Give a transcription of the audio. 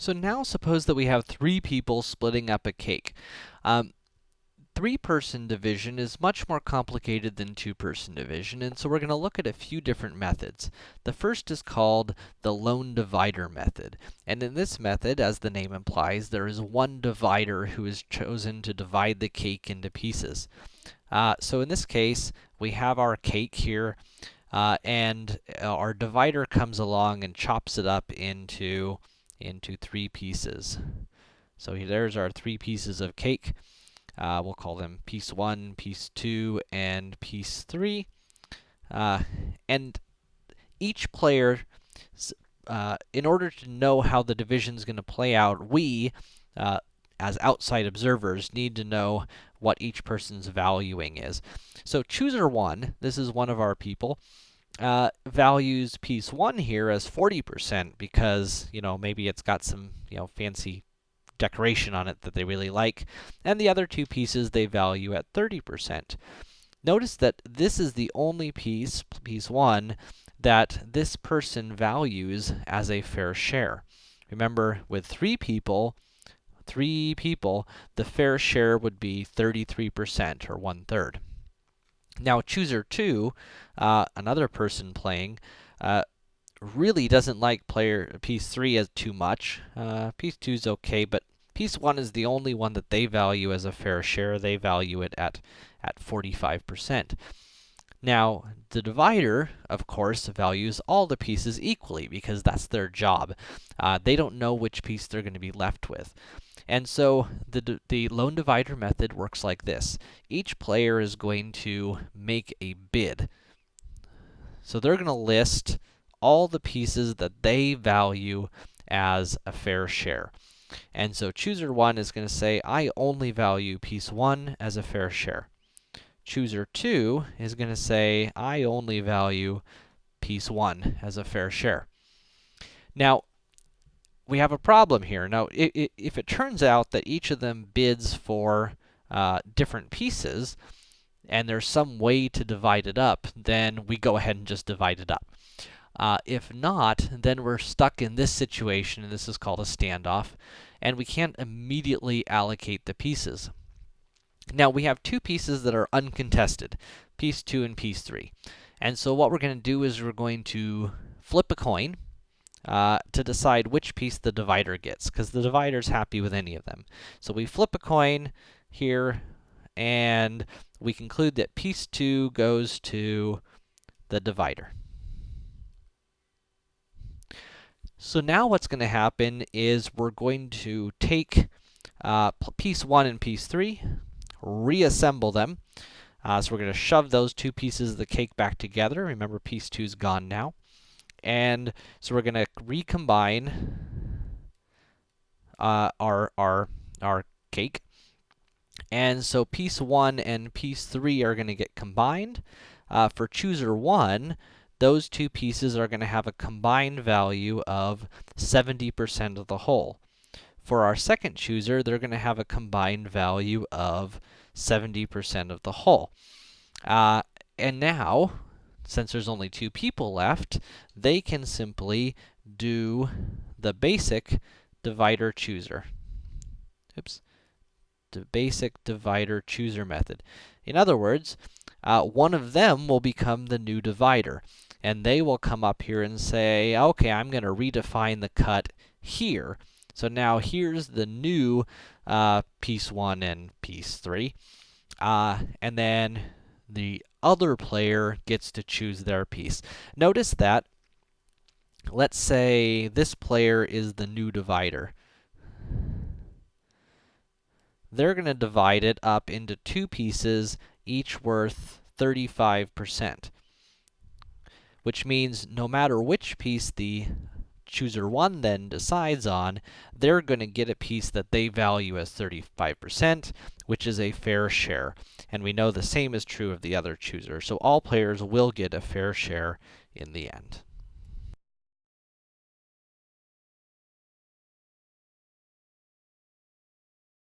So now suppose that we have three people splitting up a cake. Um, Three-person division is much more complicated than two-person division, and so we're going to look at a few different methods. The first is called the lone divider method, and in this method, as the name implies, there is one divider who is chosen to divide the cake into pieces. Uh, so in this case, we have our cake here, uh, and our divider comes along and chops it up into into three pieces. So there's our three pieces of cake. Uh, we'll call them piece 1, piece 2, and piece 3. Uh, and each player, uh, in order to know how the division is going to play out, we, uh, as outside observers, need to know what each person's valuing is. So chooser 1, this is one of our people, uh, values piece 1 here as 40% because, you know, maybe it's got some, you know, fancy decoration on it that they really like, and the other two pieces they value at 30%. Notice that this is the only piece, piece 1, that this person values as a fair share. Remember, with three people, three people, the fair share would be 33%, or one-third. Now, chooser 2, uh, another person playing, uh, really doesn't like player piece 3 as too much. Uh, piece 2 is okay, but piece 1 is the only one that they value as a fair share. They value it at, at 45%. Now, the divider, of course, values all the pieces equally, because that's their job. Uh, they don't know which piece they're going to be left with. And so, the, the lone divider method works like this. Each player is going to make a bid. So they're going to list all the pieces that they value as a fair share. And so chooser 1 is going to say, I only value piece 1 as a fair share. Chooser 2 is going to say, I only value piece 1 as a fair share. Now, we have a problem here. Now, if it turns out that each of them bids for uh, different pieces, and there's some way to divide it up, then we go ahead and just divide it up. Uh, if not, then we're stuck in this situation, and this is called a standoff, and we can't immediately allocate the pieces. Now, we have two pieces that are uncontested, piece 2 and piece 3. And so what we're going to do is we're going to flip a coin uh, to decide which piece the divider gets, because the divider's happy with any of them. So we flip a coin here, and we conclude that piece 2 goes to the divider. So now what's going to happen is we're going to take uh, piece 1 and piece 3, reassemble them. Uh, so we're going to shove those two pieces of the cake back together. Remember, piece 2 is gone now. And so we're going to recombine uh, our, our, our cake. And so piece 1 and piece 3 are going to get combined. Uh, for chooser 1, those two pieces are going to have a combined value of 70% of the whole. For our second chooser, they're going to have a combined value of 70% of the whole. Uh, and now, since there's only two people left, they can simply do the basic divider chooser. Oops. The basic divider chooser method. In other words, uh, one of them will become the new divider and they will come up here and say, okay, I'm going to redefine the cut here. So now here's the new uh, piece 1 and piece 3. Uh, and then the other player gets to choose their piece. Notice that, let's say this player is the new divider. They're going to divide it up into two pieces, each worth 35% which means no matter which piece the chooser 1 then decides on, they're going to get a piece that they value as 35%, which is a fair share. And we know the same is true of the other chooser. So all players will get a fair share in the end.